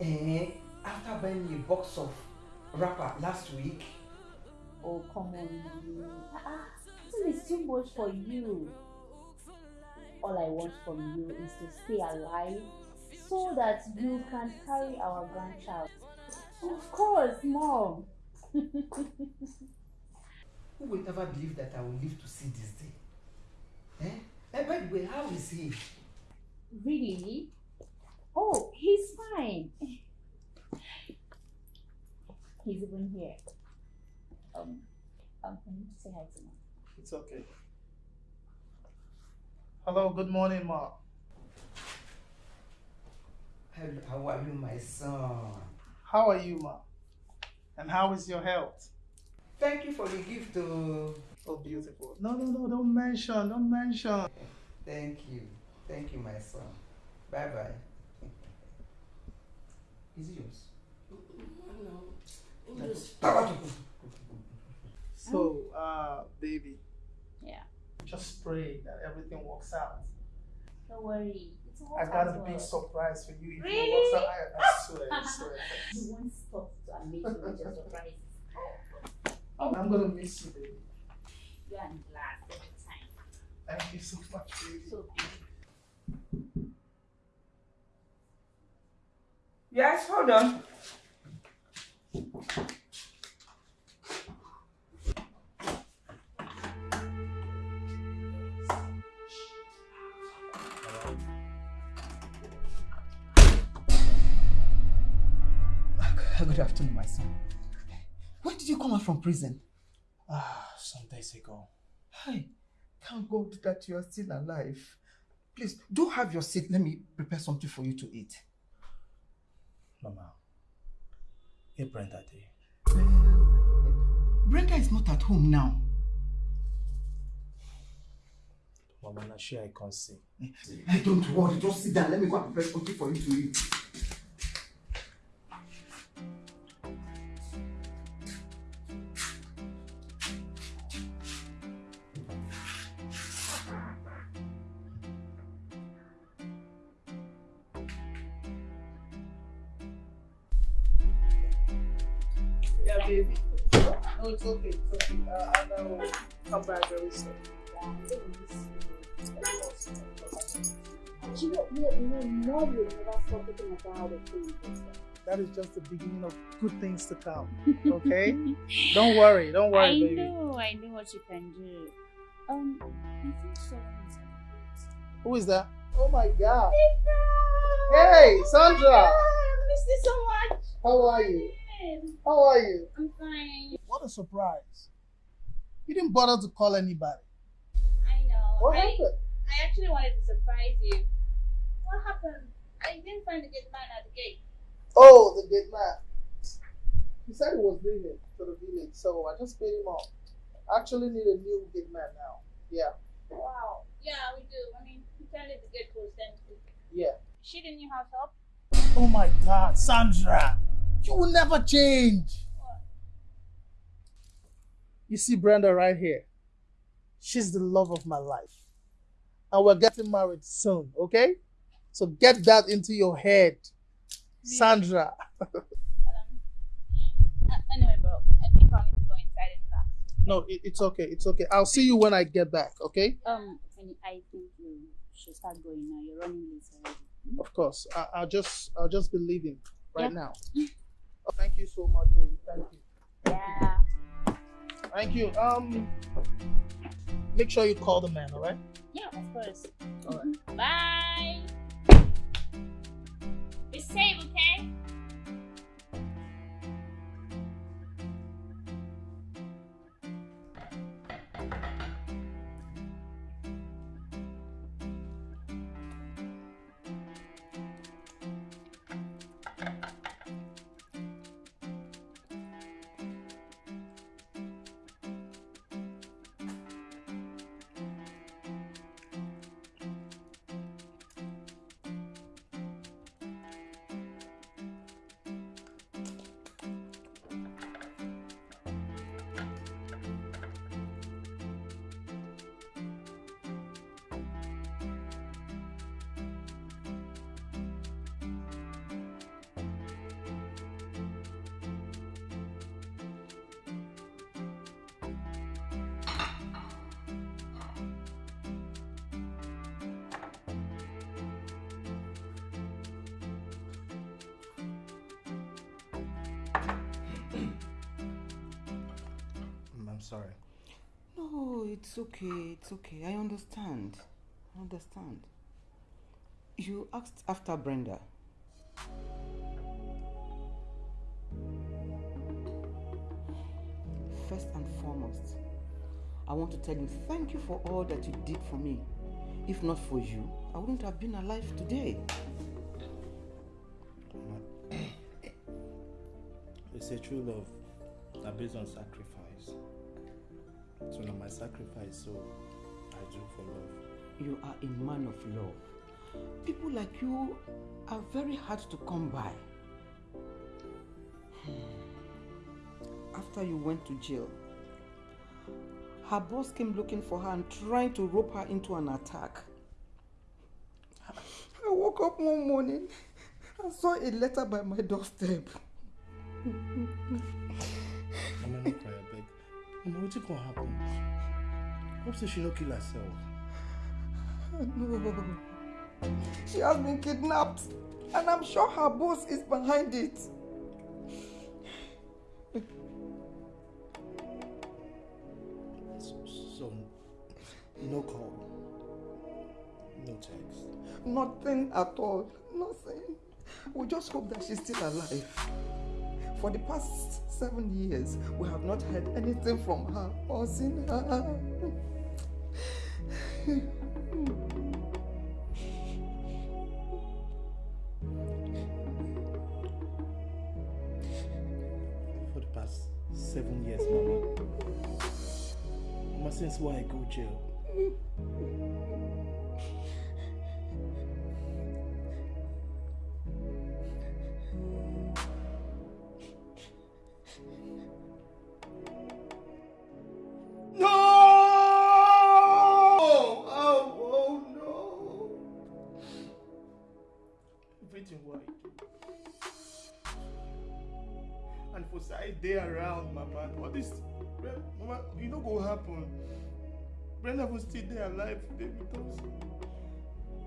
Eh? After buying a box of wrapper last week? Oh, come on. Ah, this is too much for you. All I want from you is to stay alive so that you can carry our grandchild. Of course, Mom. Who would ever believe that I will live to see this day? Eh? And by the way, how is he? Really? Oh, he's fine. He's even here. Um, um, can you say hi to him? It's okay. Hello, good morning, Ma. Hello, how are you, my son? How are you, Ma? And how is your health? Thank you for the gift. Oh, oh beautiful. No, no, no, don't mention, don't mention. Thank you. Thank you, my son. Bye bye. Is it yours? No. So, uh, baby. Yeah. Just pray that everything works out. Don't worry. I got a big surprise for you. If really? it works out, I, I swear, I swear. you won't stop to amaze me with your surprise. I'm gonna miss you, baby. You are glad every time. Thank you so much, baby. So Yes, hold on. Good afternoon, my son. When did you come out from prison? Ah, some days ago. Hey, thank God that you are still alive. Please, do have your seat. Let me prepare something for you to eat. Mama, hey Brenda there. Uh, Brenda is not at home now. Mama, now sure I can't see. Hey, don't worry, just sit down. Let me go and prepare something for you to eat. That is just the beginning of good things to come. Okay? don't worry, don't worry, I baby. know, I know what you can do. Um, I think Who is that? Oh my god. Hey, Sandra! I miss you so much. How are you? How are you? I'm fine. What a surprise. You didn't bother to call anybody. I know. What I, happened? I actually wanted to surprise you. What happened? I didn't find the gate man at the gate. Oh, the gate man. He said he was leaving to the village, so I just paid him off. I actually need a new gate man now. Yeah. Wow. Yeah, we do. I mean, he tell the gate closed empty. Yeah. She the new have help? Oh my god, Sandra! You will never change! What? You see Brenda right here? She's the love of my life. And we're getting married soon, okay? So get that into your head. Sandra. um, anyway, bro, I think I need to go inside and relax. No, it, it's okay. It's okay. I'll see you when I get back, okay? Um, I think you should start going now. You're running late already. Of course. I, will just I'll just be leaving right yeah. now. Oh, thank you so much, baby. Thank you. Yeah. Thank you. Um make sure you call the man, alright? Yeah, of course. Alright. Bye. Safe, okay? Sorry. No, it's okay. It's okay. I understand. I understand. You asked after Brenda. First and foremost, I want to tell you thank you for all that you did for me. If not for you, I wouldn't have been alive today. It's a true love that based on sacrifice. My sacrifice, so I do for love. You are a man of love. People like you are very hard to come by. Hmm. After you went to jail, her boss came looking for her and trying to rope her into an attack. I woke up one morning and saw a letter by my doorstep. what's gonna happen? Hope so she no kill herself. No. She has been kidnapped and I'm sure her boss is behind it. So, so no call, no text. Nothing at all. Nothing. We just hope that she's still alive. For the past seven years, we have not heard anything from her or seen her. For the past seven years, Mama. Mama, since why I go jail? Was still there alive today with us.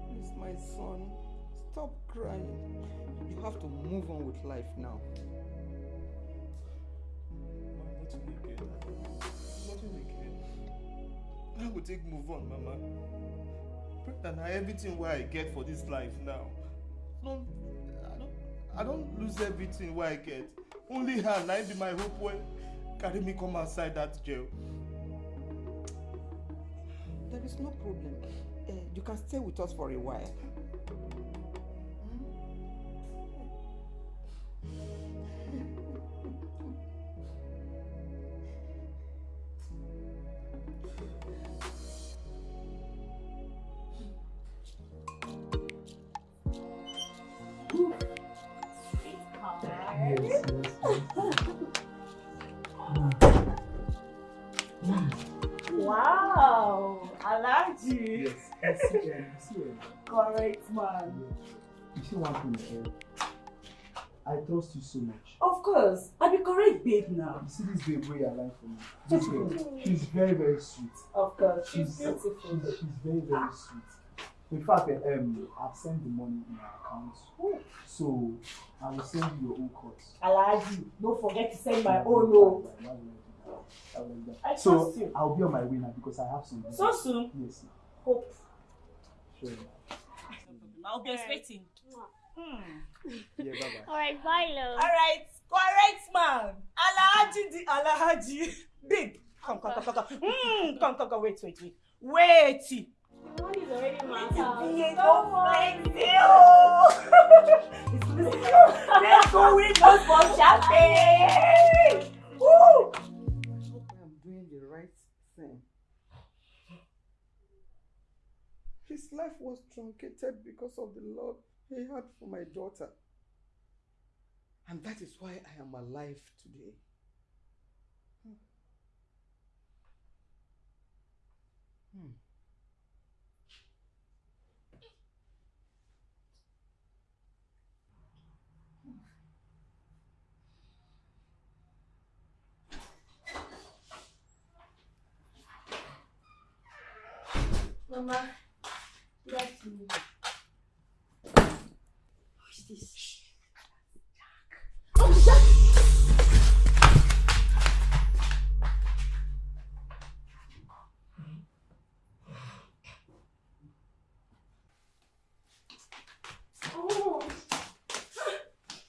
Please, my son, stop crying. You have to move on with life now. Mama, nothing again. Nothing again. I will take move on, Mama. Brenda, na everything where I get for this life now. No, I don't, I don't lose everything where I get. Only her, na im be my hope when carry me come outside that jail. There is no problem. Uh, you can stay with us for a while. Wow, Alhaji. Yes, I see, um, Correct man. you see one thing, um, I trust you so much. Of course, I be correct babe now. You see this babe where you're lying for me. This babe, she's very, very sweet. Of course, she's She's, beautiful. she's, she's very, very sweet. In fact, uh, um, I've sent the money in my account. So I will send you your own course. Alhaji, don't forget to send my own oh. Why would I do that? I will do that. I So you. I'll be on my way now because I have some. So soon? Yes. Hope. Sure. I'll be expecting. Hmm. Yeah, bye bye. Alright, bye, love. Alright, correct man. Alhaji the Alhaji. Babe, come, come, come, come, come. Mm, come, come, come, wait, wait, wait. Wait. The money is already my Be house. a no flex Let's go with us for champagne. Woo! His life was truncated because of the love he had for my daughter. And that is why I am alive today. Hmm. Mama, Oh.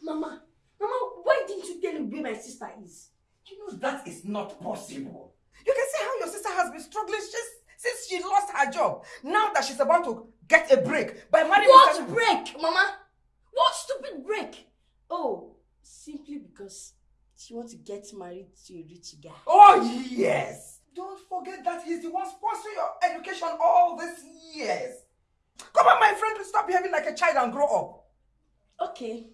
Mama, Mama, why didn't you tell me where my sister is? You know that is not possible. You can see how your sister has been struggling since, since she lost her job. Now that she's about to get a break by marrying What Mr. break, Mama? What stupid break? Oh, simply because she wants to get married to a rich guy. Oh, yes. Don't forget that he's the one sponsoring your education all these years. Come on, my friend, stop behaving like a child and grow up. Okay.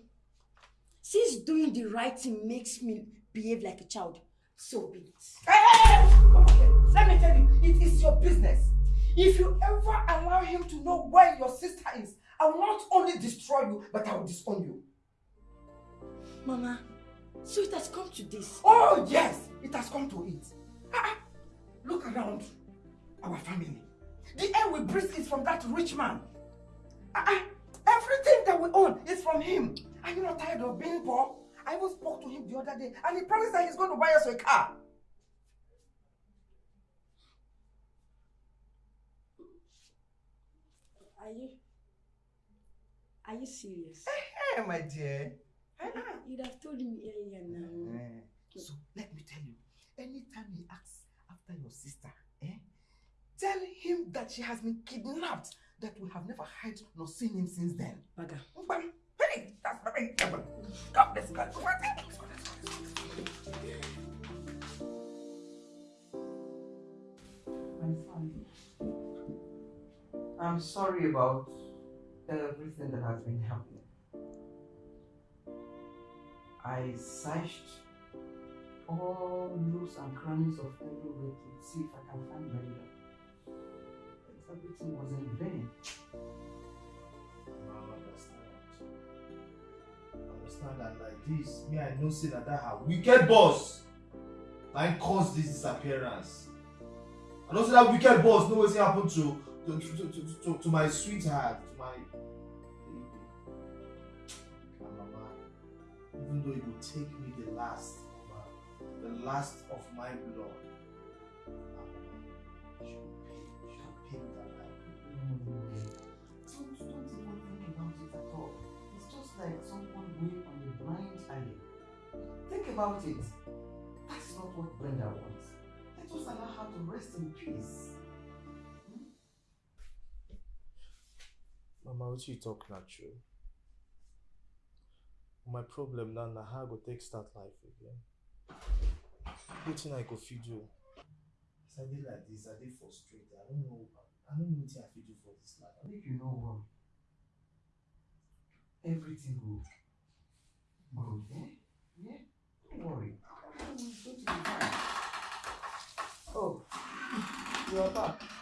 Since doing the right thing makes me behave like a child, so be it. Hey, hey, hey, come here. Let me tell you, it is your business. If you ever allow him to know where your sister is, I will not only destroy you, but I will disown you. Mama, so it has come to this. Oh, yes, it has come to it. Ah, ah, Look around our family. The air we breathe is from that rich man. Ah, ah, Everything that we own is from him. Are you not tired of being poor? I even spoke to him the other day and he promised that he's going to buy us a car. Are you? Are you serious? Hey, my dear. You'd have told me earlier now. Eh, so let me tell you, anytime he asks after your sister, eh, tell him that she has been kidnapped, that we have never heard nor seen him since then. Baga. Hey, that's very God bless God. I'm sorry about everything that has been happening. I searched all nooks and crannies of everywhere to see if I can find Brenda. But everything was in vain. I understand. I understand that like this, me I know say that that her wicked boss like caused this disappearance. I know say that wicked boss know wetin happened to to, my sweetheart, to my baby. Even though it will take me the last, the last of my blood. Don't, don't even think about it at all. It's just like someone going on a blind alley. Think about it. That's not what Brenda wants. Let us allow her to rest in peace. Mama, you talk na true? My problem now na how I go take start life again. Wetin I go fit do? As I like this, I dey frustrated. I don't know. I don't know wetin I fit do for this life. I make you know what? Everything will go, eh? Yeah? Don't worry. Oh, you are back.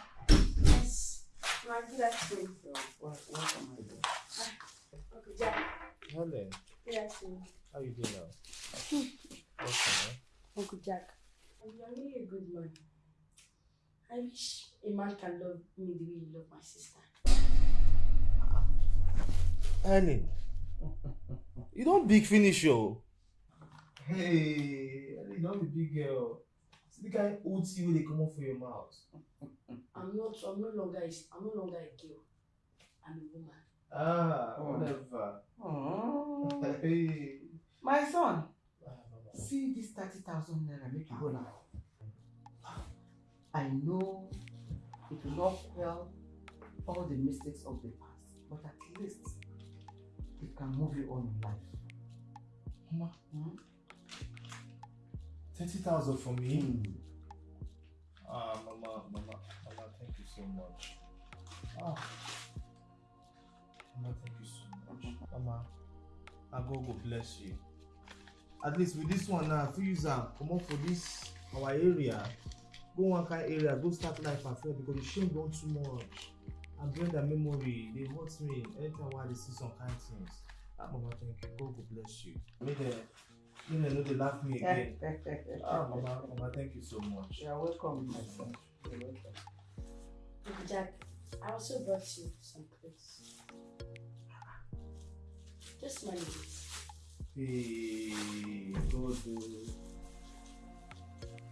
My wel- welcome, my dear. Uncle Jack. Helen, Good how you doing now? Eh? Uncle Jack. You are really a good man. I wish a man can love me the way you love my sister. Helen, you don't big finish o. Hey, you don be big girl. See the kind old tea wey dey comot for your mouth. I'm not. I'm no longer. I'm no longer a girl. I'm a woman. Ah, Oh. whatever. Oh. Hey. My son, Ah, see this 30,000 naira make you go now. I know it will not quell all the mistakes of the past, but at least it can move you on in life. Mama, Hmm? Thirty thousand for me. Hmm. Ah, mama, mama, mama, thank you so much. Ah, mama, thank you so much. Mama, I God go bless you. At least with this one now, if you use am comot for this our area, go one kind area, go start life afresh because the shame don too much. And Brenda memory they hurt me anytime wey I see some kind things. Ah, mama, thank you. God go bless you. Make dem, make dem no dey laugh me again. Ah, mama, mama, thank you so much. You are welcome, my son. You're welcome. Jack. I also brought you some clothes. Just manage it. Hey, God, oh.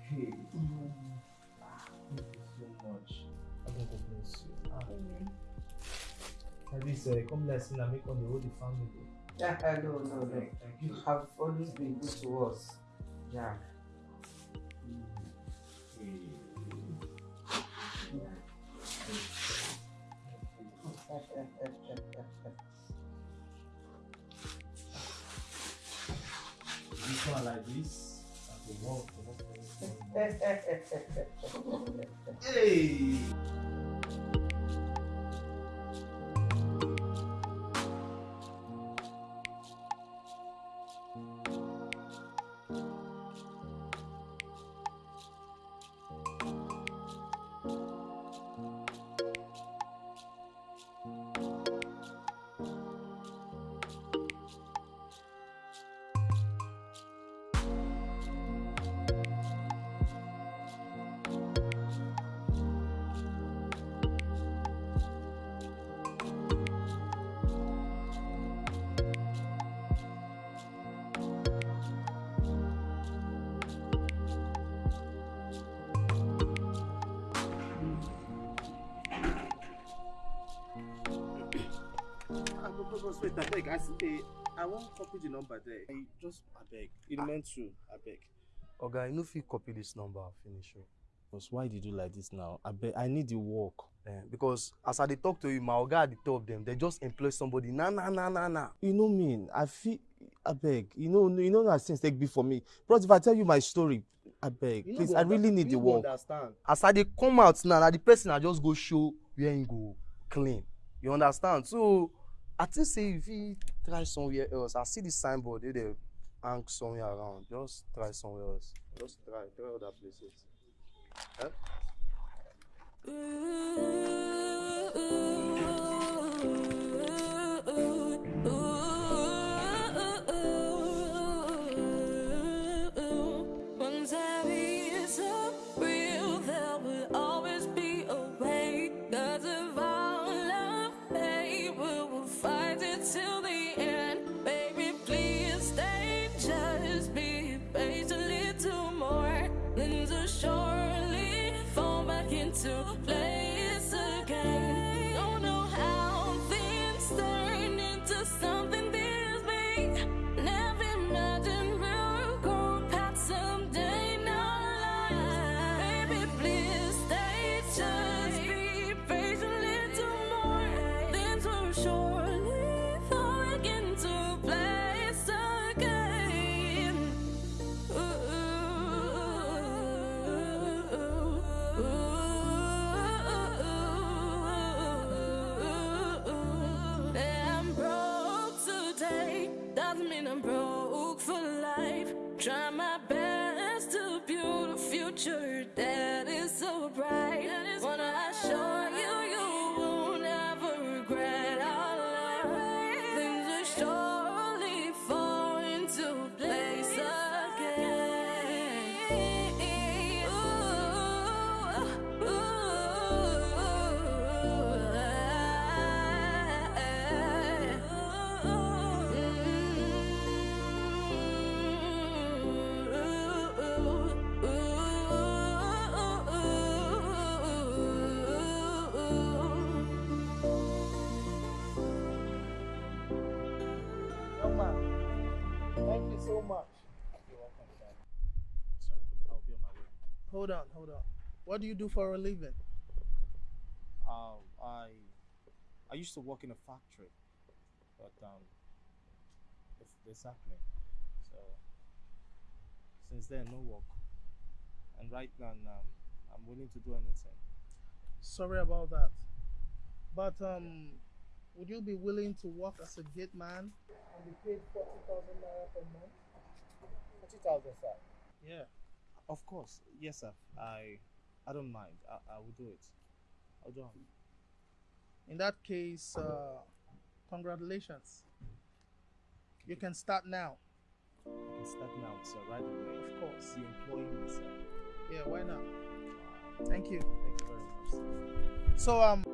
Hey, ah, thank you so much. I God go bless you. Ah, at least uh, come let's see, make on the whole the family. Yeah, no, no, no. Thank You have always been good to us. Yeah. This one like this. And the wall. hey! I wan copy the number there. I just abeg, it meant to, abeg. Oga, you no fit copy this number finish o. Because why did you do like this now? Abeg, I need the work. Eh, because as I dey talk to you, my oga at the top dem, they just employ somebody na na na na na. You know mean, I feel, abeg, you know, you know na things take be for me. Bros, if I tell you my story, abeg, You no please, I really need the you work. understand. As I dey come out now, na the person I just go show where him go clean. You understand? So I think say if you try somewhere else, I see the signboard wey dey hang somewhere around. Just try somewhere else. Just try, try other places. Eh? Once thank you so much. You're welcome, sir. So, I'll be on my way. Hold on, hold on. What do you do for a living? Um, I I used to work in a factory, but um, it's, it's happening. So since then, no work. And right now, um, I'm willing to do anything. Sorry about that. But um, would you be willing to work as a gate man and be paid forty thousand naira per month? Forty thousand, sir. Yeah. Of course, yes, sir. I I don't mind. I, I will do it. I'll do it. In that case, uh, congratulations. You can start now. I can start now, sir. Right away. Of course. You employ me, sir. Yeah, why not? Thank you. Thank you very much. Sir. So um.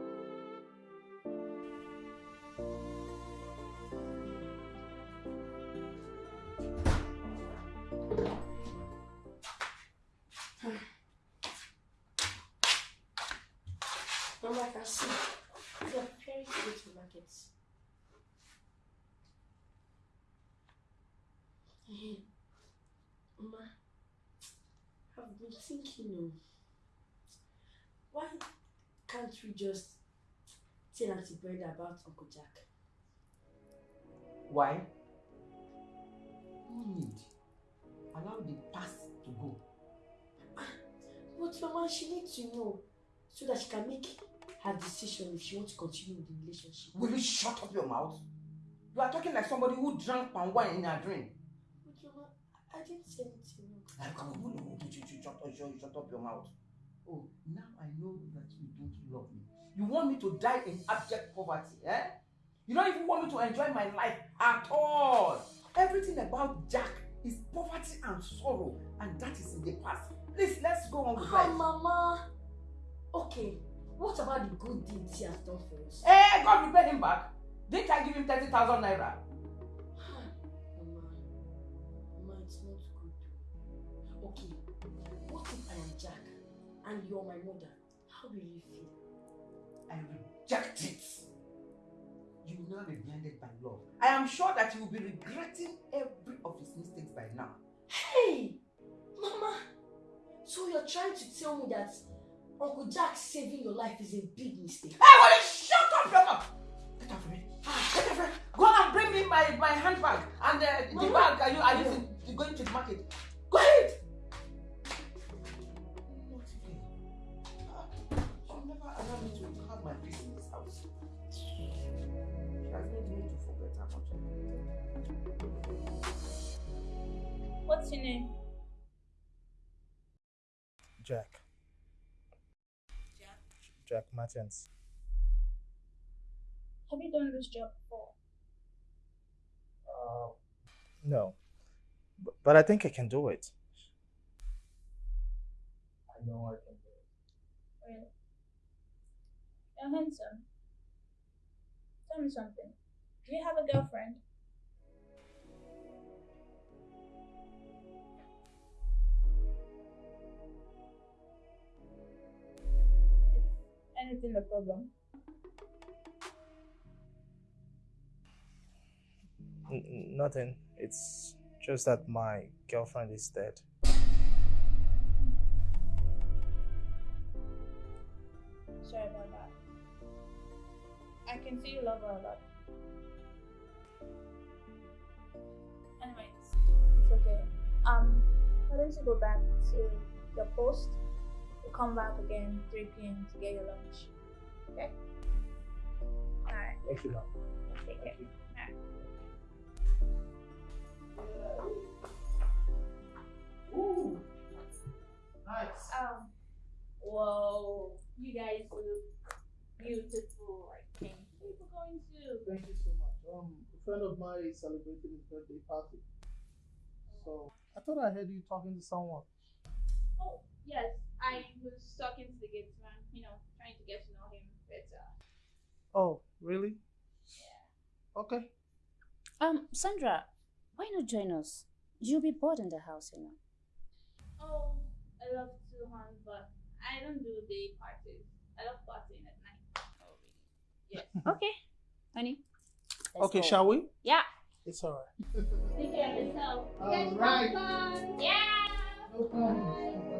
Been thinking, oh, why can't we just tell Auntie Brenda about Uncle Jack? Why? No need. Allow the past to go. Ah, but Mama, she needs to know so that she can make her decision if she wants to continue with the relationship. Will you shut up your mouth? You are talking like somebody who drank palm wine in a dream. But Mama, I didn't say anything. Ah, Come on, no, you, you, you, shut, up, you, shut up your mouth. Oh, now I know that you don't love me. You want me to die in abject poverty, eh? You don't even want me to enjoy my life at all. Everything about Jack is poverty and sorrow, and that is in the past. Please, let's go on with Ah, life. Mama. Okay, what about the good deeds he has done for us? Eh, God will pay him back. Didn't I give him 30,000 naira? And you're my mother? How will you feel? I reject it. You will now be blinded by love. I am sure that you will be regretting every of his mistakes by now. Hey, Mama. So you're trying to tell me that Uncle Jack saving your life is a big mistake? Hey, will you shut up mouth? Get off me. Get off me. Go and bring me my, my handbag and uh, the Mama. bag are you are using going to the market. Name? Jack. Jack. Jack Martins. Have you done this job before? Uh, no. But, but I think I can do it. I know I can do it. Really? You're handsome. Tell me something. Do you have a girlfriend? Anything the problem? N- nothing. It's just that my girlfriend is dead. Sorry about that. I can see you love her a lot. Anyways, it's okay. Um, why don't you go back to your post? Come back again 3 p.m. to get your lunch. Okay? Alright. Thank you, ma'am. Take care. Alright. Ooh. Nice. Um, whoa, you guys look beautiful. I. Where you going to? Thank you so much. Um, a friend of mine is celebrating his birthday party. So I thought I heard you talking to someone. Oh, yes. I was talking to the gate man, you know, trying to get to know him better. Oh, really? Yeah. Okay. Um, Sandra, why not join us? You'll be bored in the house, you know. Oh, I love to hunt, but I don't do day parties. I love partying at night. Oh, really? Yes. Okay, honey. let's okay, go. shall we? Yeah. It's alright. Take care of yourself. You All guys have right. fun. Yeah. No problem. Brenda.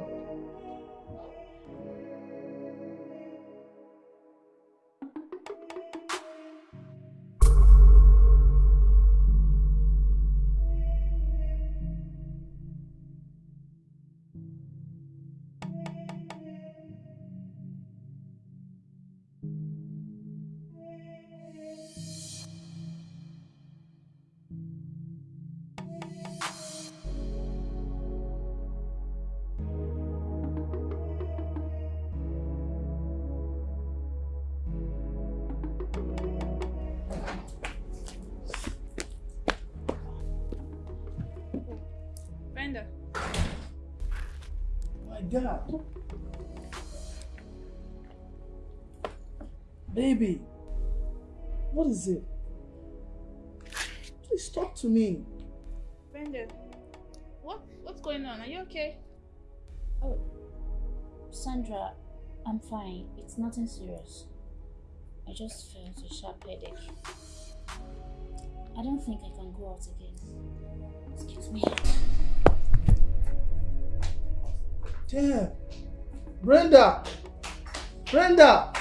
Is it? Please talk to me. Brenda. What what's going on? Are you okay? Oh, Sandra, I'm fine. It's nothing serious. I just felt a sharp headache. I don't think I can go out again. Excuse me. Damn. Brenda! Brenda!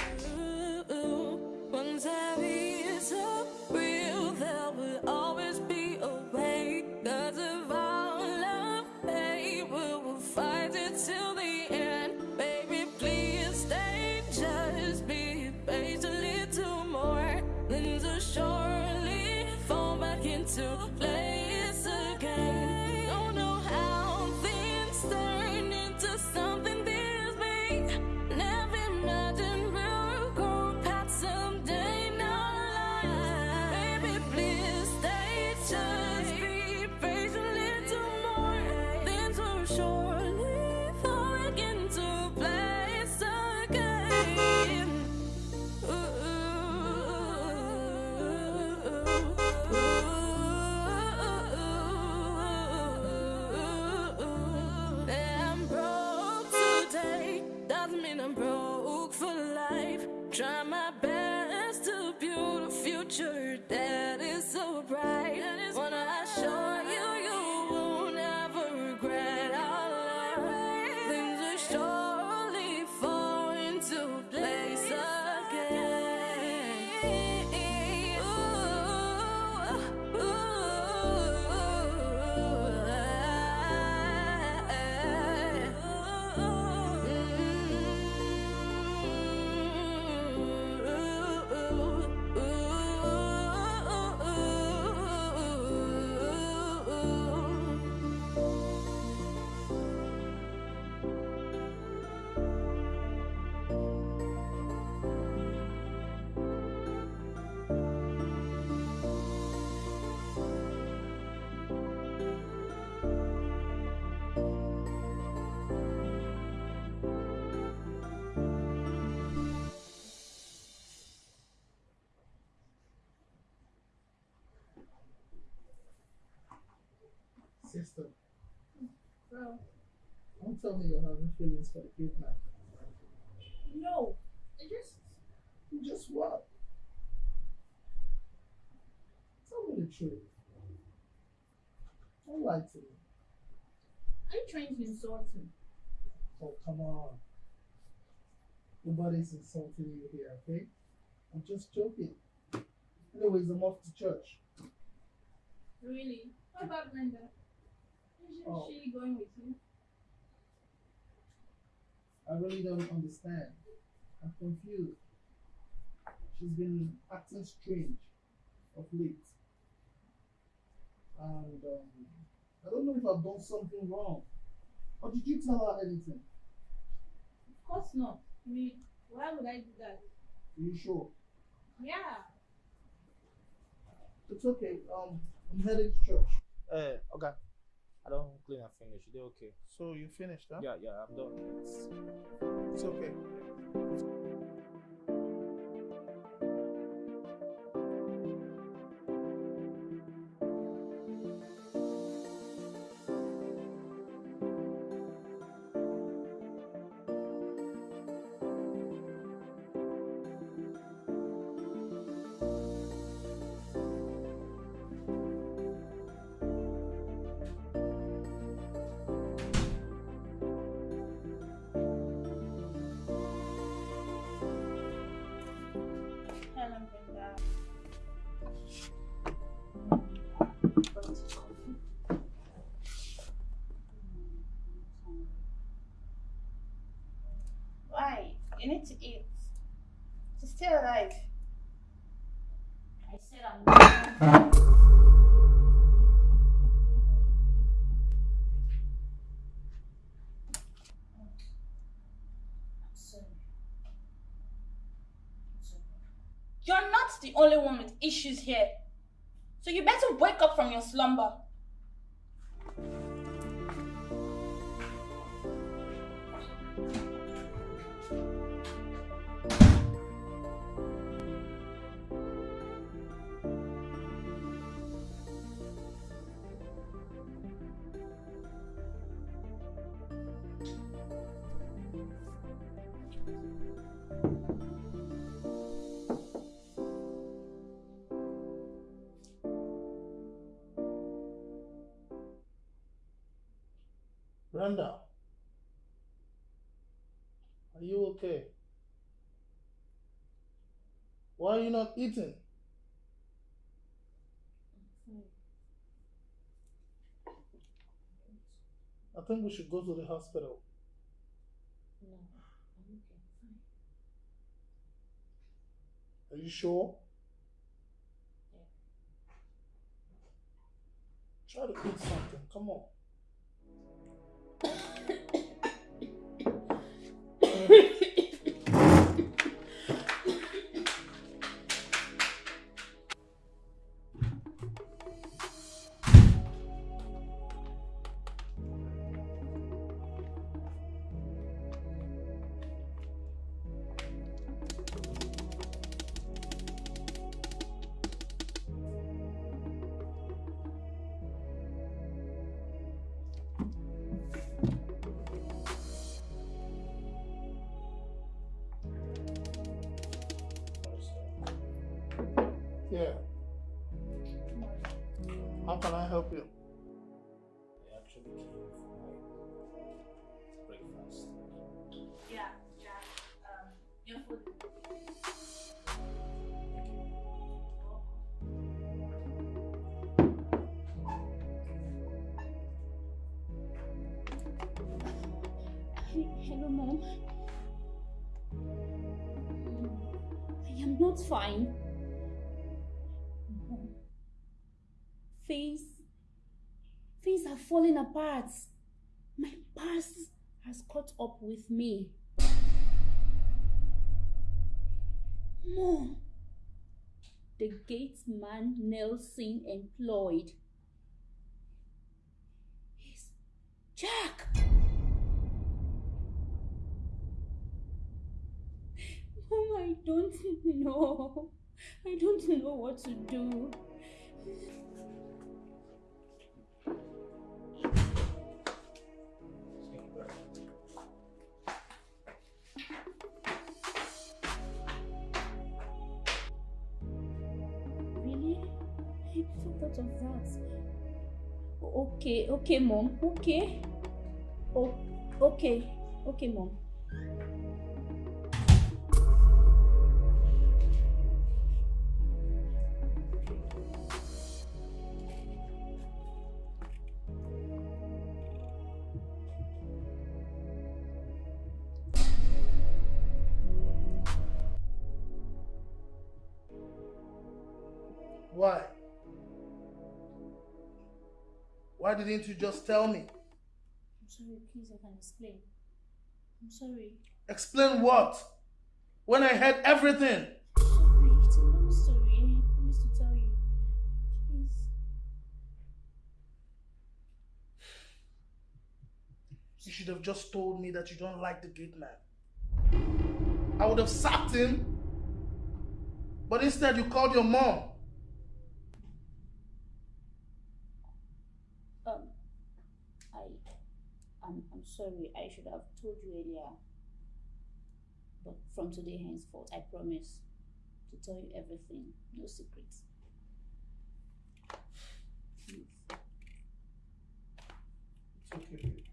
Bro, don't tell me you're having feelings for the kid man. no. I just Just what? Tell me the truth. Don't lie to me. are you trying to insult me? Oh, come on. Nobody's insulting you here, okay? I'm just joking. Anyways, I'm off to church. Really? What about Brenda? Isn't Oh. she going with you? I really don't understand. I'm confused. She's been acting strange of late. And um, I don't know if I've done something wrong. Or did you tell her anything? Of course not. I mean, why would I do that? Are you sure? Yeah. It's okay. Um, I'm headed to church. Uh, okay. I don't clean and finish. You okay? So you finished, huh? Yeah, yeah, I'm done. It's okay. Need to eat. To stay alive. I said I'm. You're not the only one with issues here. So you better wake up from your slumber. Brenda, are you okay. Why are you not eating? I think we should go to the hospital. No, I'm okay. Fine. Are you sure? Try to eat something. Come on. Yeah. How can I help you? I actually came for my breakfast. Yeah, Jack. Um, your food. Hello, mom. I am not fine. Falling apart. My past has caught up with me. Mom, the gate man Nelson employed is Jack. Mom, I don't know. I don't know what to do. Of. Okay, okay, mom. Okay. Oh, okay. Okay, mom. Didn't you just tell me? I'm sorry, please, I can explain. I'm sorry. Explain what? When I heard everything. I'm sorry, it's a long story. I promise to tell you. Please. You should have just told me that you don't like the gate man. I would have sacked him. But instead, you called your mom. Um, I, I'm, I'm sorry. I should have told you earlier. But from today henceforth, I promise to tell you everything. No secrets. Please. It's okay, baby.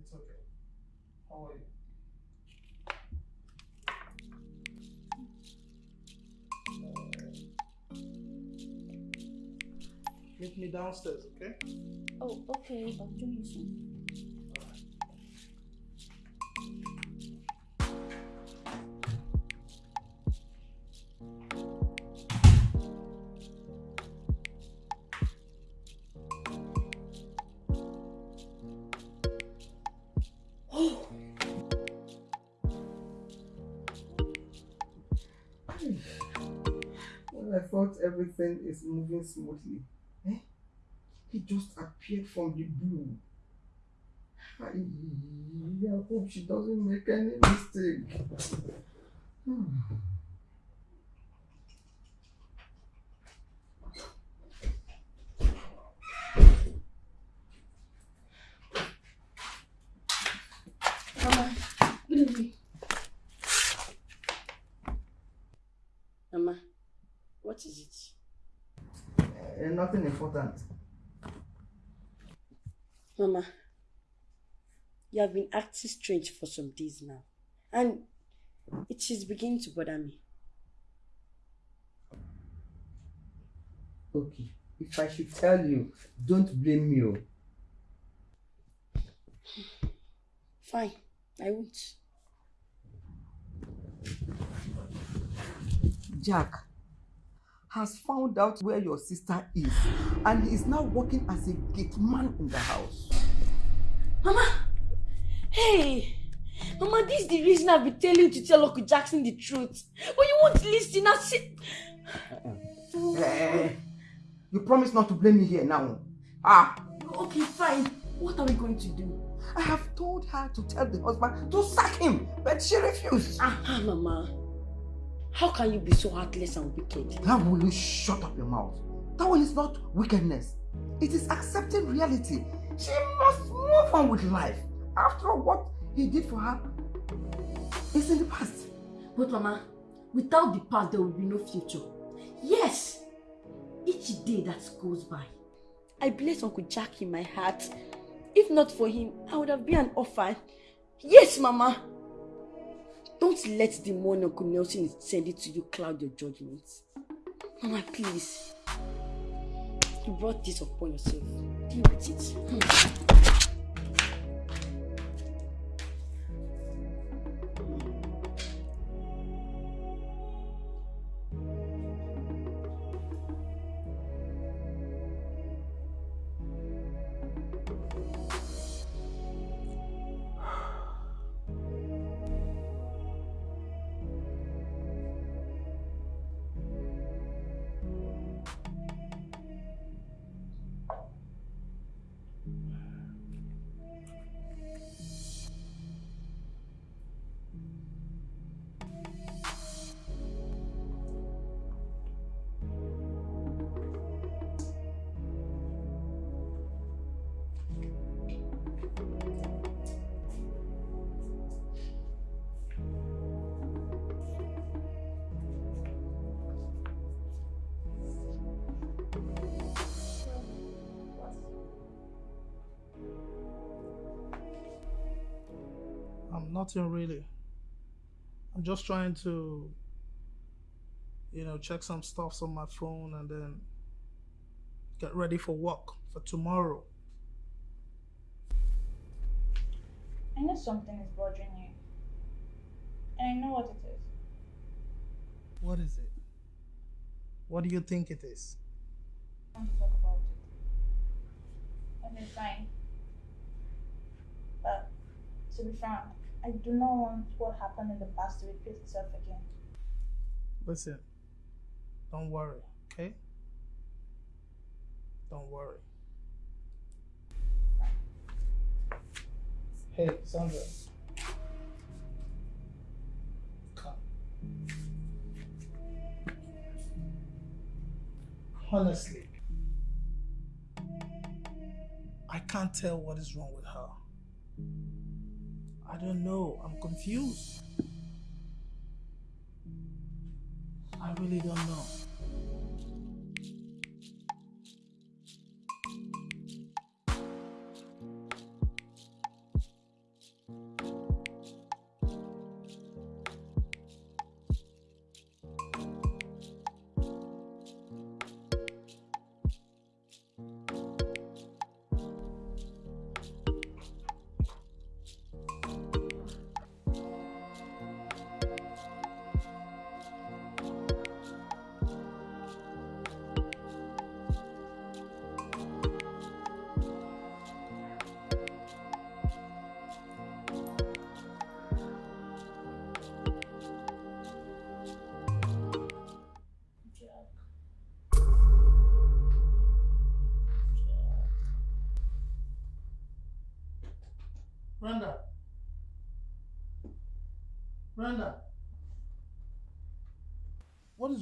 It's okay. How are you? Uh, meet me downstairs, okay? Oh, okay. I'll join you soon. Thought everything is moving smoothly, eh? He just appeared from the blue. I, I hope she doesn't make any mistake. Hmm. Mama, good evening. Mama, what is it? Nothing important. Mama, you have been acting strange for some days now. And It is beginning to bother me. Okay, if I should tell you, don't blame me. oh. Fine, I won't. Jack has found out where your sister is and he is now working as a gate man in the house. Mama! Hey! Mama, this is the reason I've been telling you to tell Uncle Jackson the truth. But you won't listen. I say... Eh, you promise not to blame me here now. Ah, Okay, fine. What are we going to do? I have told her to tell the husband to sack him, but she refused. Ah, Mama. How can you be so heartless and wicked? How will you shut up your mouth? That one is not wickedness. It is accepting reality. She must move on with life. After all, what he did for her is in the past. But Mama, without the past, there will be no future. Yes! Each day that goes by, I bless Uncle Jack in my heart. If not for him, I would have been an orphan. Yes, Mama! Don't let the money Uncle Nelson is sending to you cloud your judgment. Mama, please. You brought this upon yourself. Deal with it. I'm nothing really. I'm just trying to, you know, check some stuffs on my phone and then get ready for work for tomorrow. I know something is bothering you. And I know what it is. What is it? What do you think it is? I want to talk about it. Okay, fine. But to be frank, I do not want what happened in the past to repeat itself again. Listen, don't worry, okay? Don't worry. Hey, Sandra. Come. Honestly, I can't tell what is wrong with her. I don't know. I'm confused. I really don't know.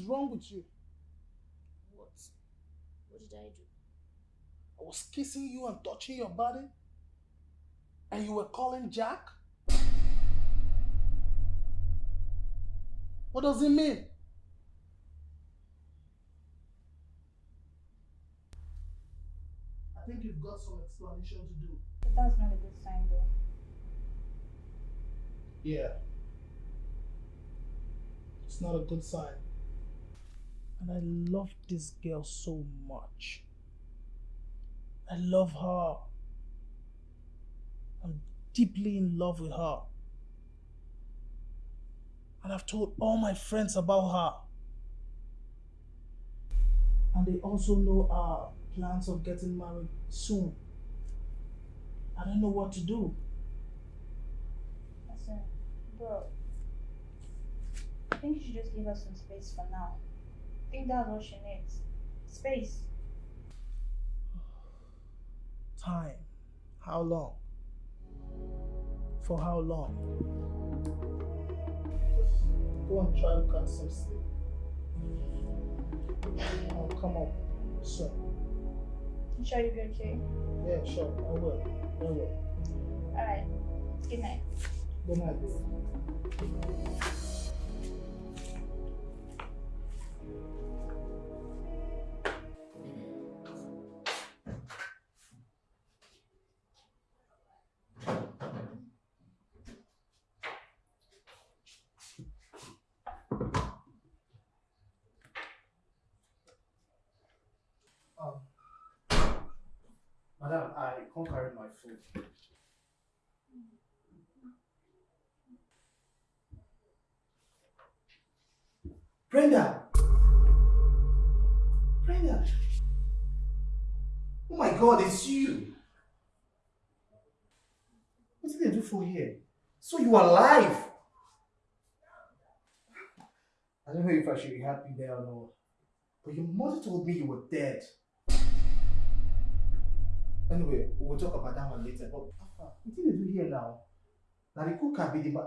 Wrong with you? What? What did I do? I was kissing you and touching your body, and you were calling Jack? What does it mean? I think you've got some explanation to do. But that's not a good sign though. Yeah. It's not a good sign. And I love this girl so much. I love her. I'm deeply in love with her. And I've told all my friends about her. And they also know our plans of getting married soon. I don't know what to do. Listen, bro. I think you should just give us some space for now. I think that's what she needs. Space. Time. How long? For how long? Go and try to catch some sleep. I'll come up soon. You sure you'll be okay? Yeah, sure. I will. I will. Alright. Good night. Good night, babe. Um, food. Brenda! Brenda! Oh my god, it's you! What did they do for here? So you are alive! I don't know if I should be happy there or not. But your mother told me you were dead. Anyway, we'll talk about that one later. But what did they do here now? Now the cook can be the ma-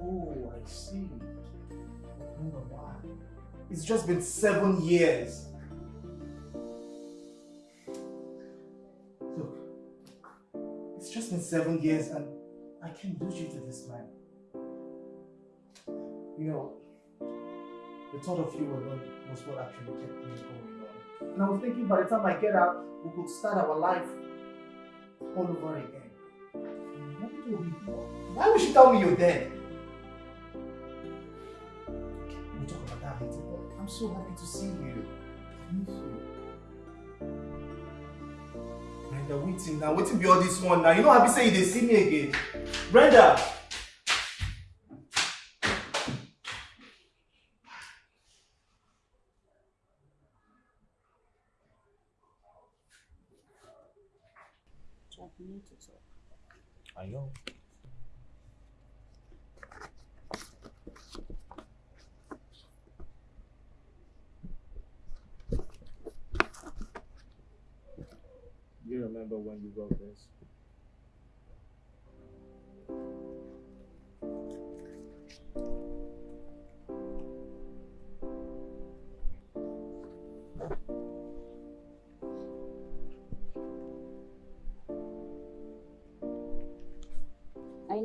Oh, I see. I know why. It's just been seven years. Look, it's just been seven years and I can't lose you to this man. You know, the thought of you alone was what actually kept me going. And I was thinking by the time I get out, we could start our life all over again. What told me? Why would she tell me you're dead? We'll talk about that later, but I'm so happy to see you. I miss you. Brenda, waiting now. Waiting be all this one now. You know, happy say they see me again. Brenda! Jack, we need to talk.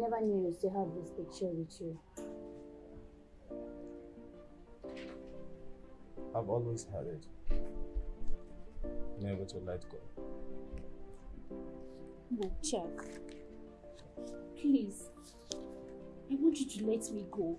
Never knew you still have this picture with you. I've always had it. Never to let go. No, Jack. Please. I want you to let me go.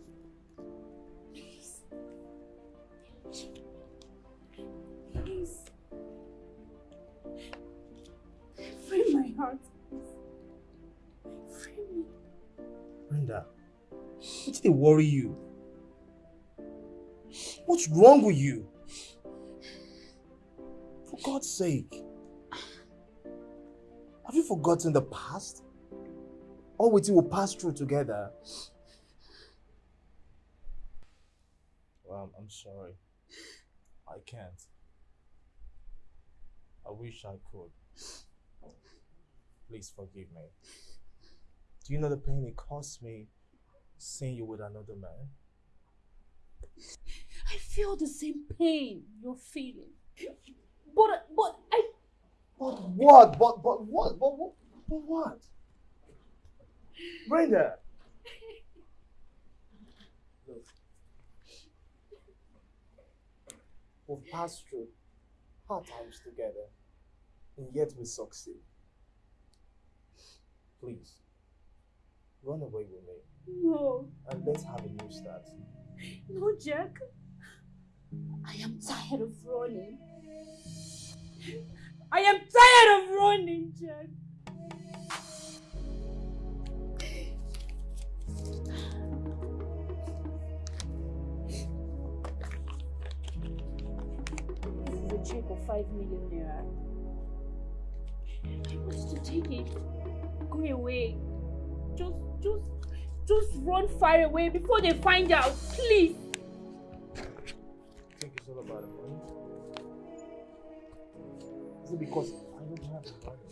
Worry you? What's wrong with you? For God's sake. Have you forgotten the past? All we will pass through together. Well, I'm, I'm sorry. I can't. I wish I could. Please forgive me. Do you know the pain it cost me seeing you with another man? I feel the same pain you're feeling. But, uh, but I. But what? But, but what? But, what? but what? Brenda! Look. We've passed through hard times together, and yet we succeed. Please, Run away with me. No, And let's have a new start. no, Jack. I am tired of running. I am tired of running, Jack. This is a check of 5 million naira. I want to take it. Go away. Just, just, just run far away before they find out. Please. think it's all about the money? Is it because I don't have the money?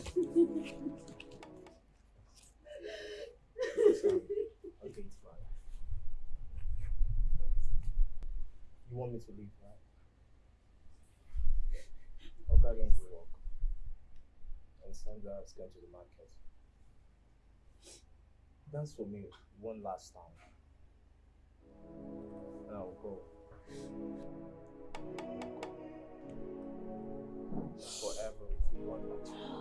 Okay, it's fine. You want me to leave, right? Okay, going to work. And Sandra is going to the market. Dance for me one last time. And I'll go. Forever if you want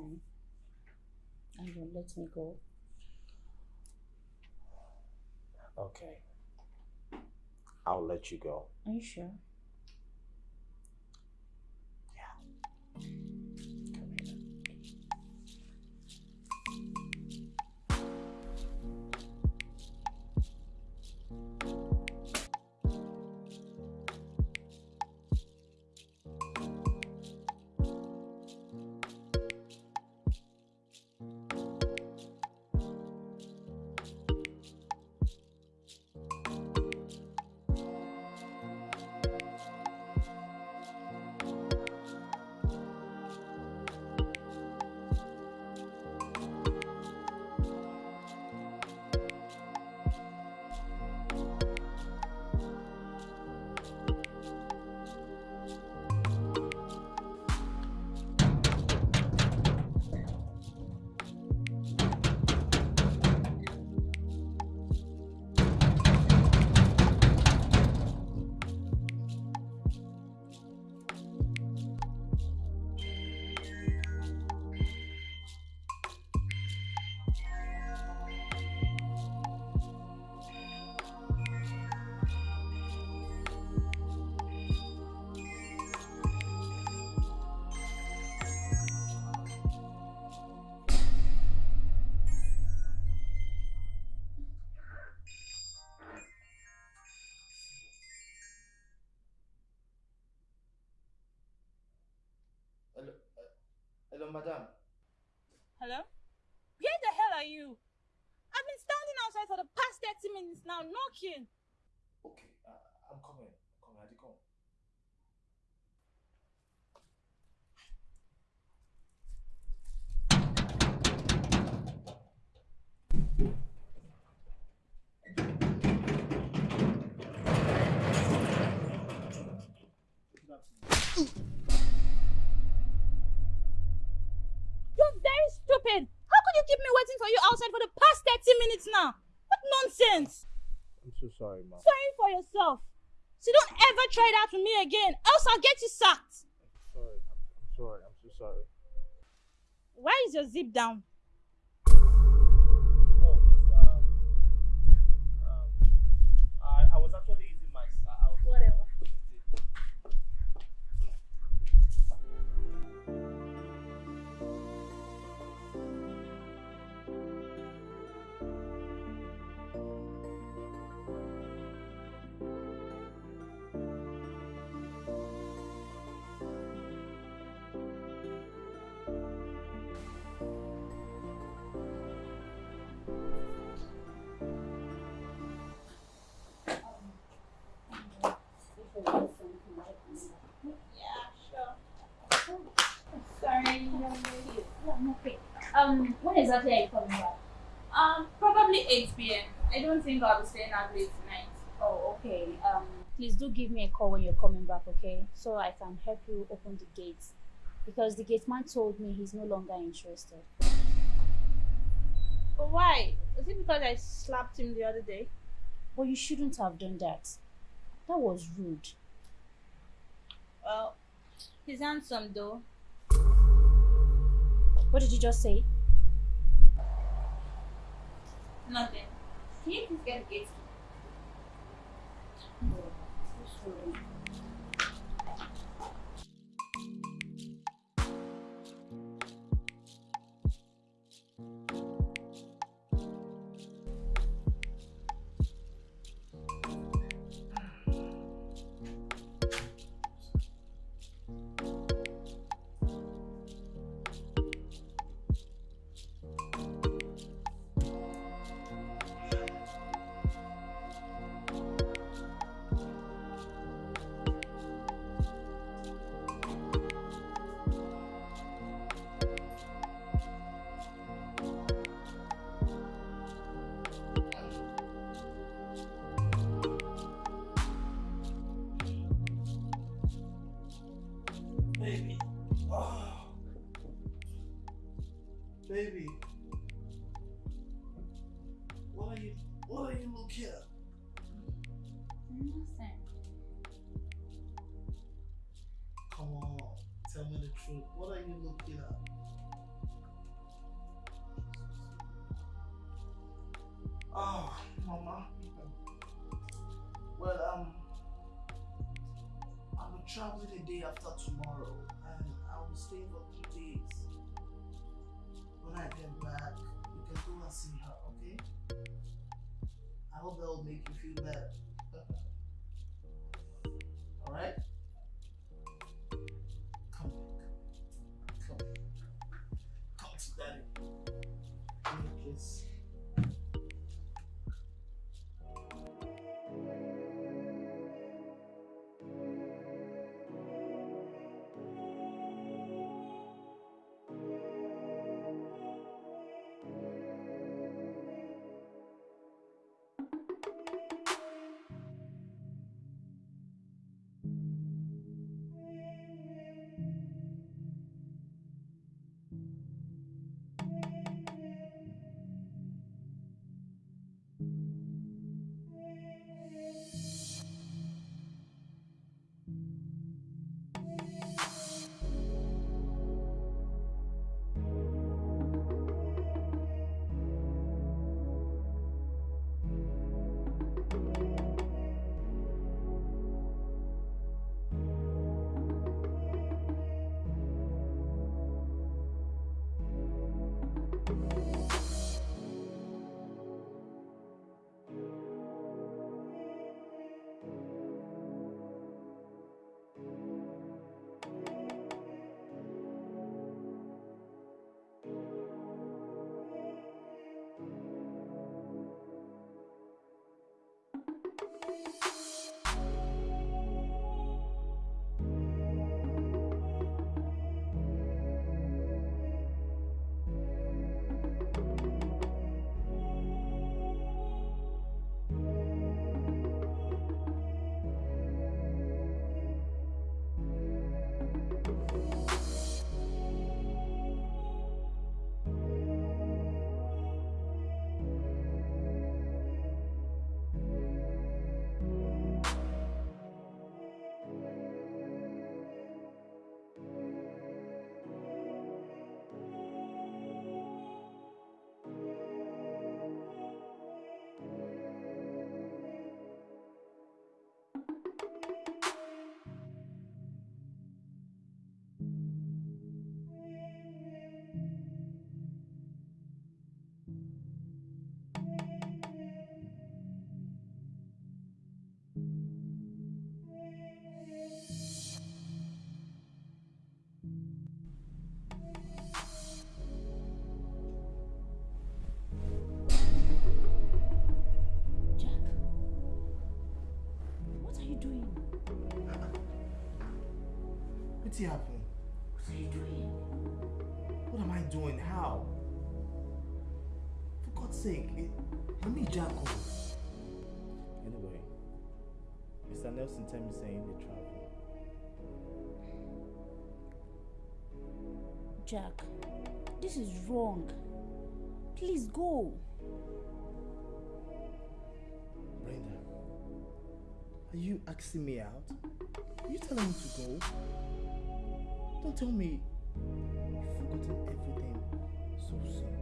time. And you let me go. Okay. I'll let you go. Are you sure? Hello, madam. Hello? Where the hell are you? I've been standing outside for the past 30 minutes now, knocking. Okay, uh, I'm coming. I'm coming. How'd you come? You're stupid. How could you keep me waiting for you outside for the past 30 minutes now? What nonsense. I'm so sorry, ma'am. Sorry for yourself. So don't ever try that with me again, else I'll get you sacked. Sorry. I'm, I'm sorry. I'm so sorry. Why is your zip down? Exactly are you coming back? Um, probably 8 p.m. I don't think I'll be staying out late tonight. Oh, okay. Um, please do give me a call when you're coming back, okay? So I can help you open the gates. Because the gate man told me he's no longer interested. But why? Is it because I slapped him the other day? Well, you shouldn't have done that. That was rude. Well, he's handsome though. What did you just say? Nothing. Can you please get gate key? I'm the day after tomorrow, Wetin happen? What are you doing? What am I doing? How? For God's sake, it, let me jack off. Anyway, Mr. Nelson tell me saying they travel. Jack, this is wrong. Please go. You asking me out? You telling me to go? Don't tell me you've forgotten everything so soon.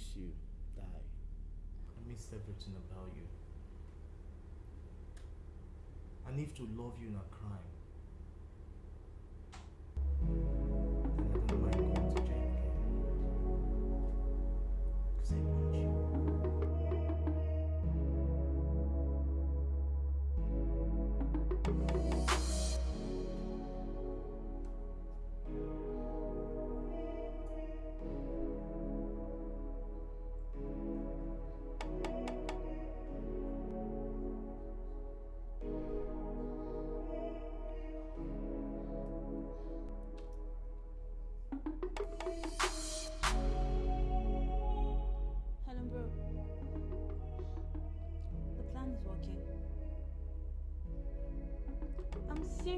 I miss you, Die. Miss everything about you. I need to love you in a crime.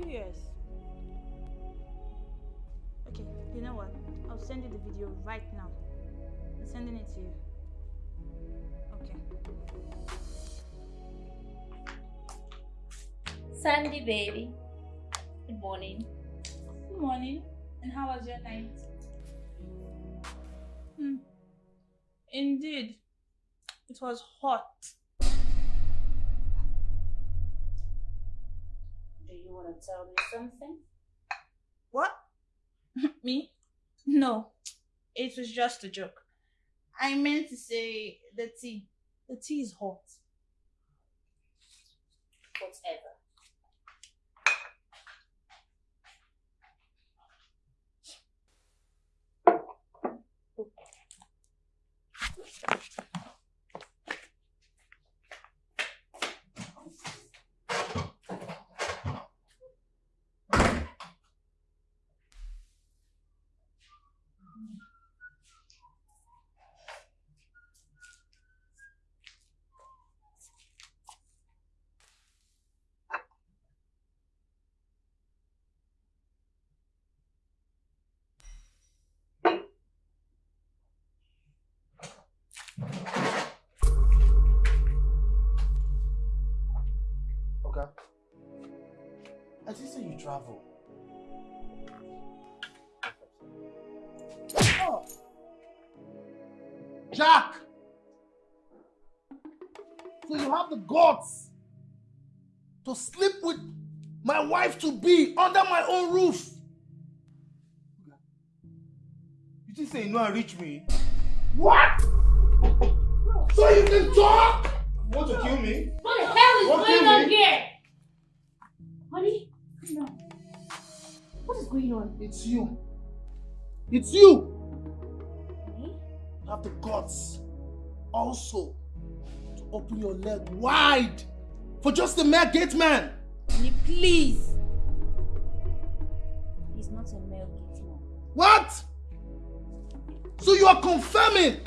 Serious. Okay, you know what? I'll send you the video right now. I'm sending it to you. Okay. Sandy, baby. Good morning. Good morning. And how was your night? Hmm. Indeed. It was hot. Do you want to tell me something? What? Me? No. It was just a joke. I meant to say the tea. The tea is hot. Whatever. I did say you travel. Oh, Jack! So you have the guts to sleep with my wife to be under my own roof. You think say you know how reach me? What? So you can talk? You want to kill me? What the hell is going on here? Going on? It's you. It's you. Honey? You have the guts also to open your leg wide for just a mere gate man. Honey, please. He's not a male gate man. What? So you are confirming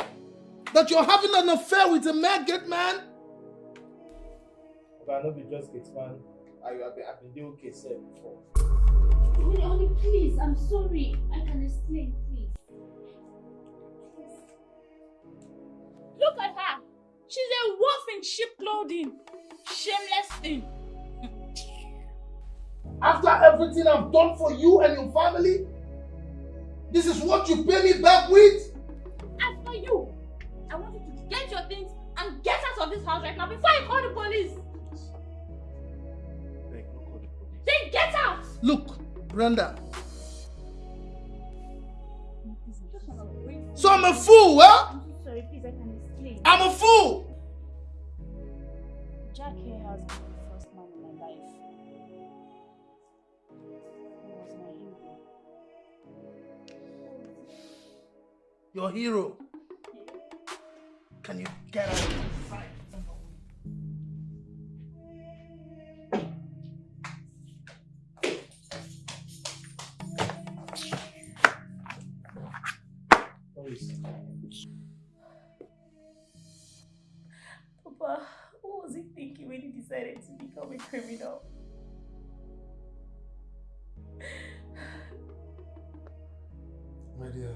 that you're having an affair with a mere gate man? But I know be just get man. I have been, I've been doing okay sir before. Honey, honey, please. I'm sorry. I can explain, please. look at her. She's a wolf in sheep clothing. Shameless thing. After everything I've done for you and your family, this is what you pay me back with? As for you, I want you to get your things and get out of this house right now before I call the police. Beg, call the police. Then get out. Look, Brenda. Just wanna wait. So I'm a fool, huh? I'm sorry, please, I can explain. I'm a fool. has been the first man in my life. He was my hero. Your hero. Can you get out criminal? My dear,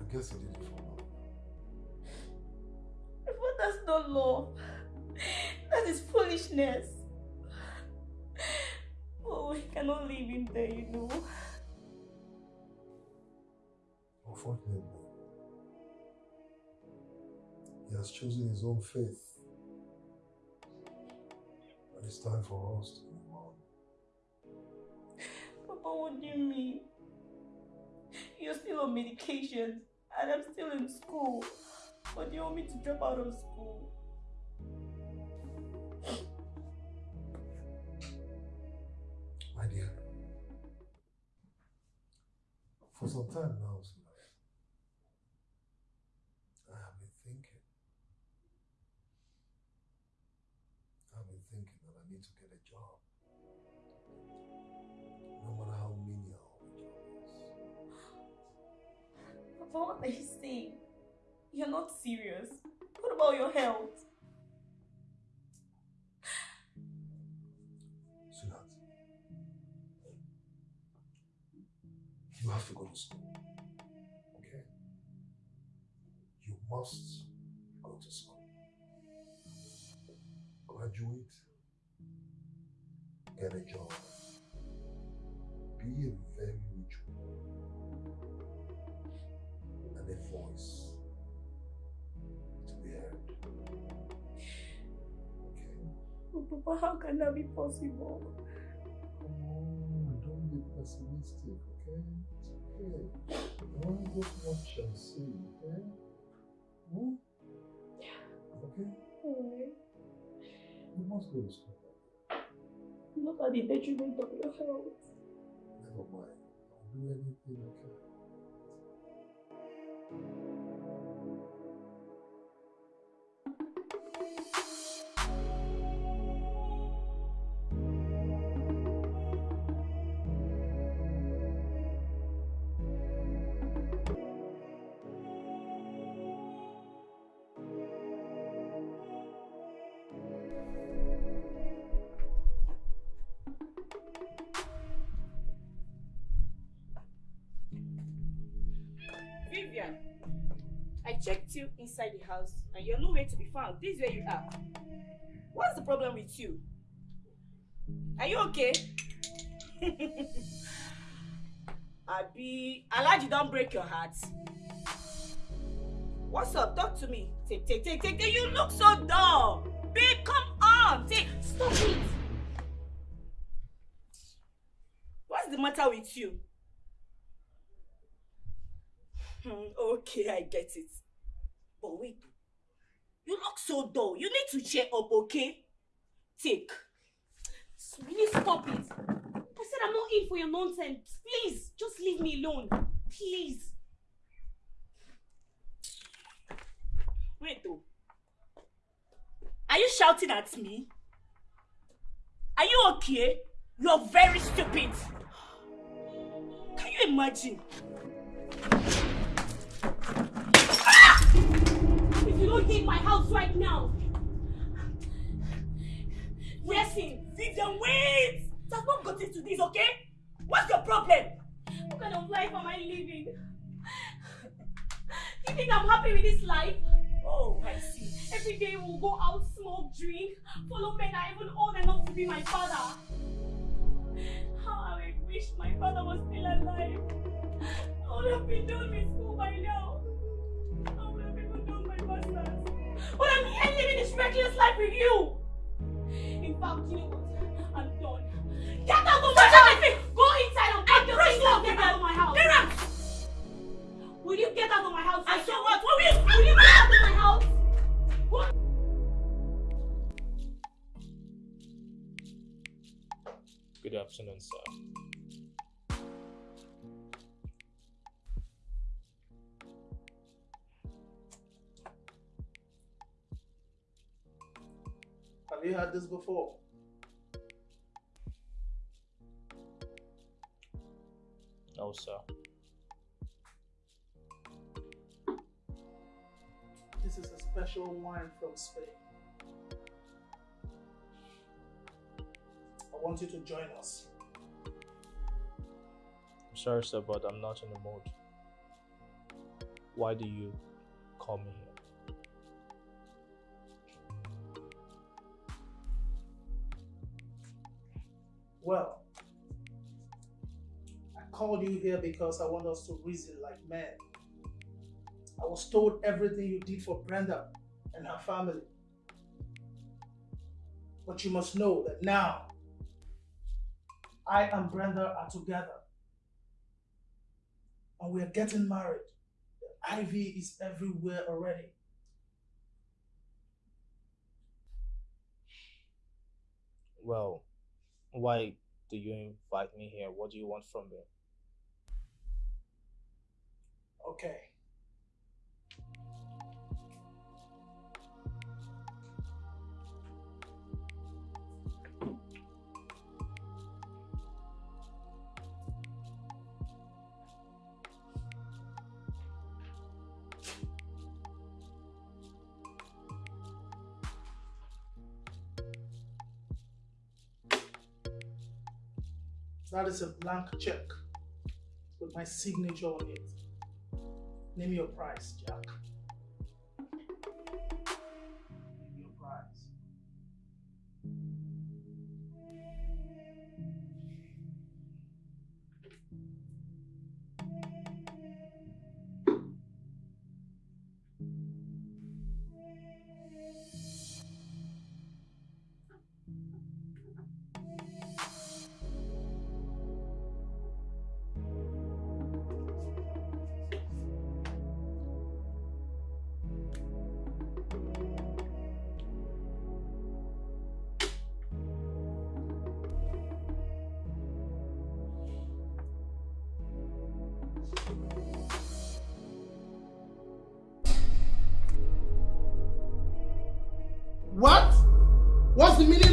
I guess he did it for love. But that's not love. That is foolishness. Oh, we cannot leave him there, you know. Unfortunately, he has chosen his own faith. It's time for us to move on. Papa, what do you mean? You're still on medication, and I'm still in school. But you want me to drop out of school? My dear, for some time now, Sulai, You're not serious. What about your health? Sweetheart, you have to go to school. Okay? You must go to school. Graduate, get a job, be a Papa, how can that be possible? Come on, don't be pessimistic, okay? It's okay. Only just watch and see, okay? Hmm? Okay? Alright. You must go to school. Not at the detriment of your health. Never mind. I'll do anything I can. Vivian, I checked you inside the house and you're nowhere to be found. This is where you are. What's the problem with you? Are you okay? Abi, Alhaji don't break your heart. What's up? Talk to me. Take, take, take, take. take. You look so dull. Babe, come on. Take. Stop it. What's the matter with you? Hmm, okay, I get it. But wait, you look so dull. You need to cheer up, okay? Take. Really stop it. I said I'm not in for your nonsense. Please, just leave me alone. Please. Wait though. Are you shouting at me? Are you okay? You're very stupid. Can you imagine? Leave my house right now. Listen, Vivian, wait! It has not gotten to this, okay? What's your problem? What kind of life am I living? You think I'm happy with this life? Oh, I see. Every day we'll go out, smoke, drink, follow men are even old enough to be my father. How I wish my father was still alive. I would have been done with school by now. But I'm here living this reckless life with you. In fact, you know what? I'm done. Get out of my house! Go inside and get out. Of my house. Get out! Will you get out of my house? I saw what? What will you? Will you get out of my house? What? Good afternoon, sir. Have you had this before? No, sir. This is a special wine from Spain. I want you to join us. I'm sorry, sir, but I'm not in the mood. Why do you call me here? Well, I called you here because I want us to reason like men. I was told everything you did for Brenda and her family. But you must know that now, I and Brenda are together. And we are getting married. The ivy is everywhere already. Well, why do you invite me here? What do you want from me? Okay. That is a blank check with my signature on it. Name your price, Jack.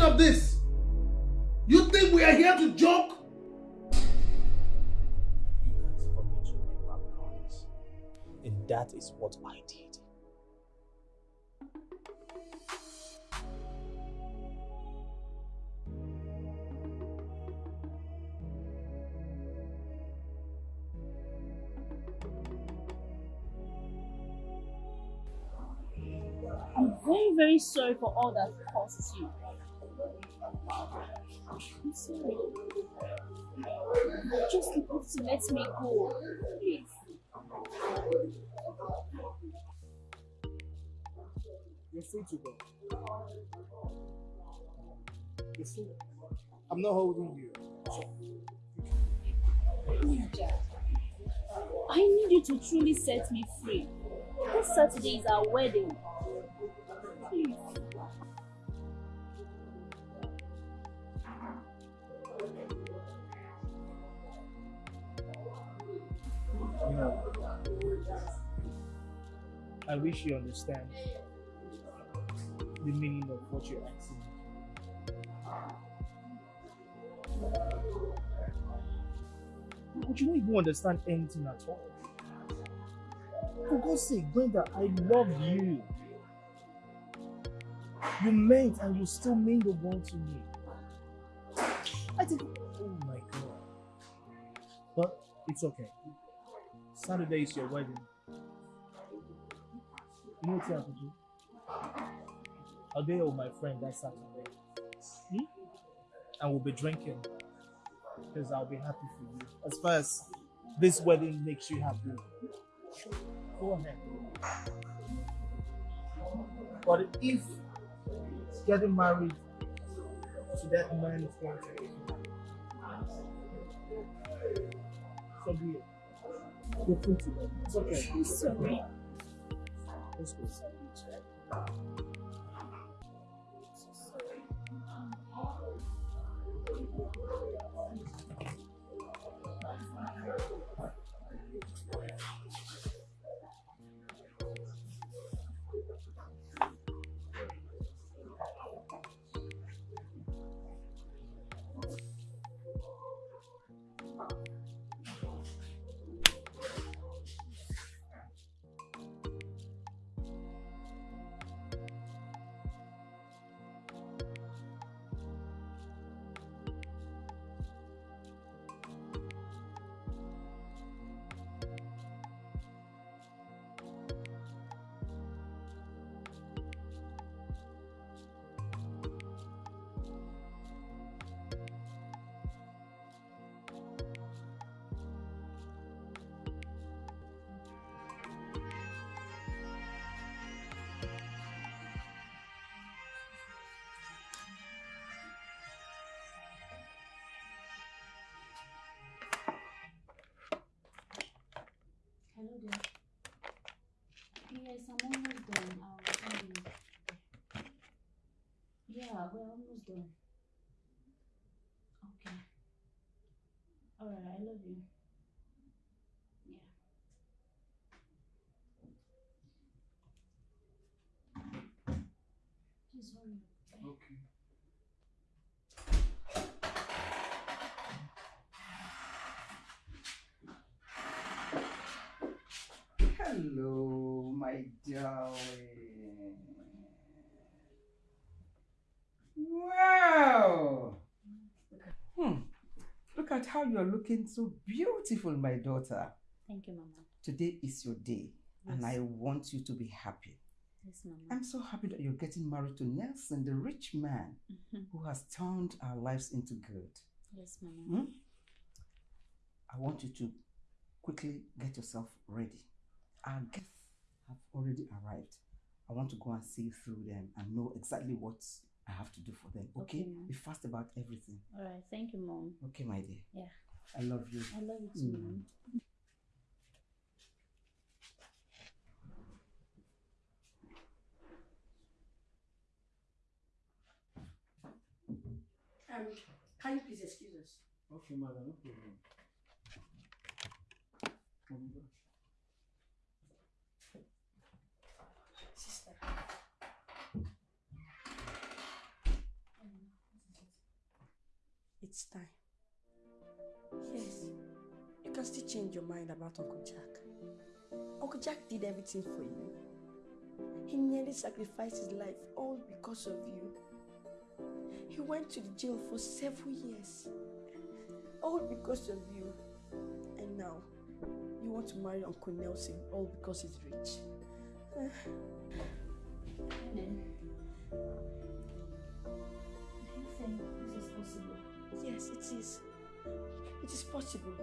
What's meaning of this? You think we are here to joke? You asked for me to name my price. And that is what I did. I'm very, very sorry for all that cost you. I'm sorry. Just supposed to let me go. Please. You're free to go. You're free. I'm not holding you. So, I need you to truly set me free. This Saturday is our wedding. I wish you understand the meaning of what you're asking. But you don't even understand anything at all. For God's sake, Brenda, I love you. You meant and you still mean the one to me. I think, oh my God. But it's okay. Saturday is your wedding. You know what's happening? I'll be with my friend that Saturday. Hmm? And we'll be drinking. Because I'll be happy for you. As far as this wedding makes you happy. Go ahead. But if getting married to that man is going to so be it. You're free to. It's okay. I'm sorry. Let's go. So loaded. Yes, I'm almost done. I'll tell you. Yeah, we're almost done. At how you're looking so beautiful, my daughter. Thank you, Mama. Today is your day, and I want you to be happy. Yes, Mama. I'm so happy that you're getting married to Nelson, the rich man Mhm. who has turned our lives into good. Yes, Mama. Hmm? I want you to quickly get yourself ready. Our guests have already arrived. I want to go and see through them and know exactly what I have to do for them. Okay? Okay, ma'am. Be fast about everything. Alright, thank you, Mom. Okay, my dear. Yeah. I love you. I love you too, Mm. Mom. Um, can you please excuse us? Okay, madam, no problem. Come Sister. It's time. Yes, you can still change your mind about Uncle Jack. Uncle Jack did everything for you. He nearly sacrificed his life all because of you. He went to the jail for several years, all because of you. And now, you want to marry Uncle Nelson all because he's rich. Helen, do you think this is possible? Yes, it is. It is possible.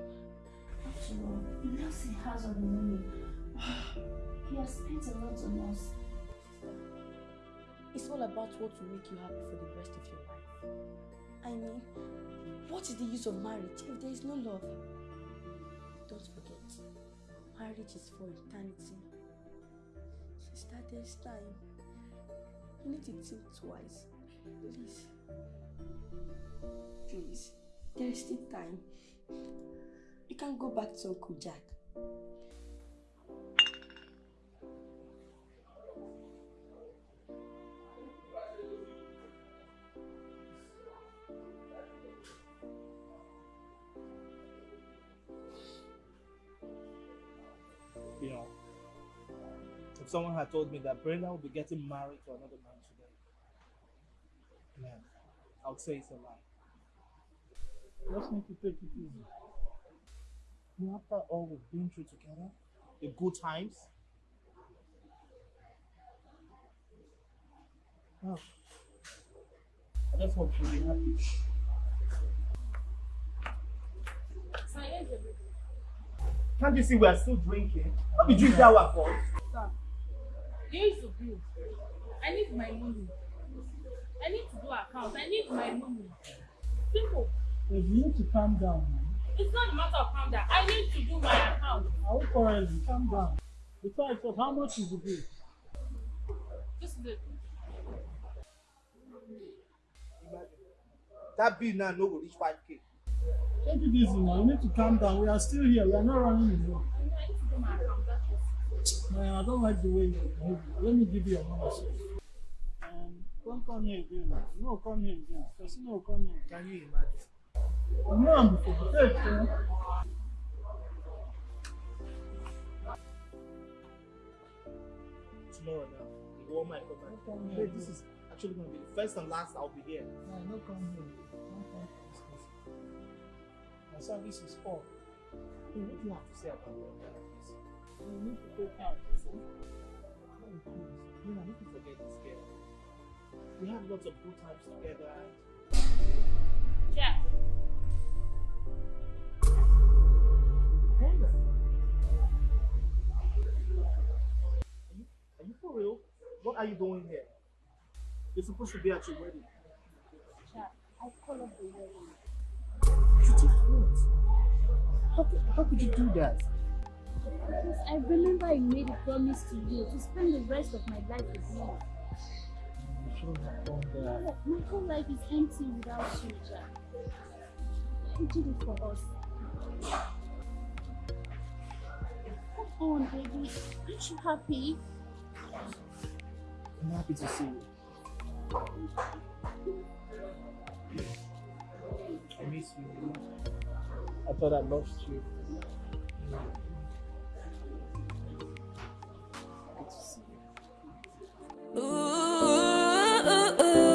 After all, Nelson has all the money. He has spent a lot on us. It's all about what will make you happy for the rest of your life. I mean, what is the use of marriage if there is no love? Don't forget, marriage is for eternity. Sister, there's time. You need to think twice. Please. Please. There is still time. You can go back to Uncle Jack. You know, if someone had told me that Brenda will be getting married to another man today, I would say it's a lie. Just need to take it easy. You know, after all we've been through together, the good times. Oh, I just want you to be happy. Can't you see we are still drinking? Let me drink that one for Sir, there is a bill. I need my money. I need to do account. I need my money. Simple. You need to calm down, man. It's not a matter of calm down. I need to do my account. I will correct you. Calm down. Besides, of how much is the bill? This is it. That bill now no go reach 5k. Take it easy now. You need to calm down. We are still here. We are not running away. I need to do my account. That's it. Man, I don't like the way you behave. Let me give you your money. Don't come here again. No, come here again. No come here. Can you imagine? You know I'm before. Take? Tomorrow now, the one might come back. come Hey, here, this is actually going to be the first and last I'll be here. No, no come here. Don't come to. My service is off. Hey, what do you have to say about that? You need to take out. Hey, please. You know, need to forget this girl. We had lots of good times together. Check. Brenda. Are you, are you for real? What are you doing here? You're supposed to be at your wedding. Jack, I call up the wedding. You did what? How how could you do that? Because I remember I made a promise to you to spend the rest of my life with you my whole life is empty without you, Jack. You did it for us. Come on, baby. Aren't you happy? I'm happy to see you. I miss you. I thought I lost you. Good to see you. Ooh ooh, ooh.